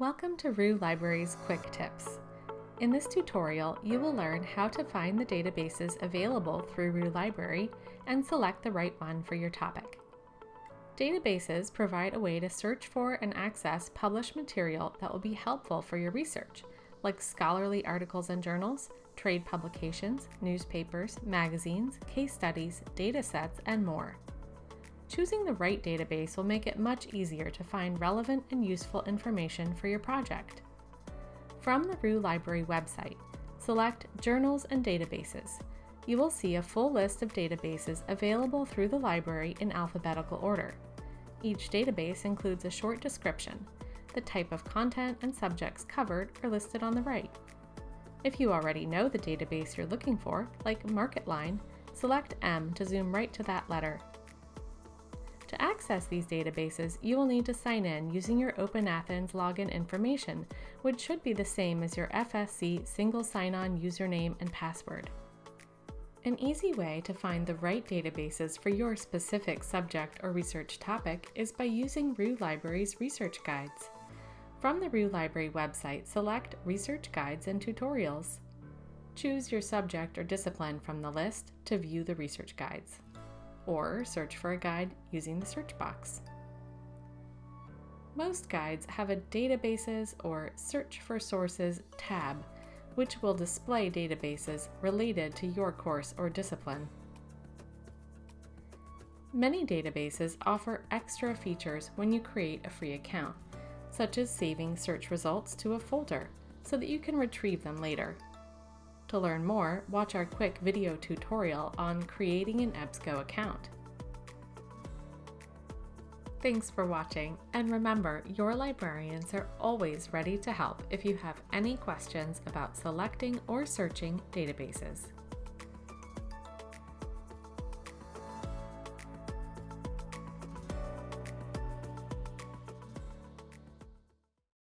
Welcome to Roux Library's Quick Tips. In this tutorial, you will learn how to find the databases available through Roux Library and select the right one for your topic. Databases provide a way to search for and access published material that will be helpful for your research, like scholarly articles and journals, trade publications, newspapers, magazines, case studies, datasets, and more. Choosing the right database will make it much easier to find relevant and useful information for your project. From the Roux Library website, select Journals and Databases. You will see a full list of databases available through the library in alphabetical order. Each database includes a short description. The type of content and subjects covered are listed on the right. If you already know the database you're looking for, like MarketLine, select M to zoom right to that letter access these databases, you will need to sign in using your OpenAthens login information, which should be the same as your FSC single sign-on username and password. An easy way to find the right databases for your specific subject or research topic is by using Roux Library's research guides. From the Roux Library website, select Research Guides and Tutorials. Choose your subject or discipline from the list to view the research guides or search for a guide using the search box. Most guides have a Databases or Search for Sources tab, which will display databases related to your course or discipline. Many databases offer extra features when you create a free account, such as saving search results to a folder so that you can retrieve them later. To learn more, watch our quick video tutorial on creating an EBSCO account. Thanks for watching, and remember, your librarians are always ready to help if you have any questions about selecting or searching databases.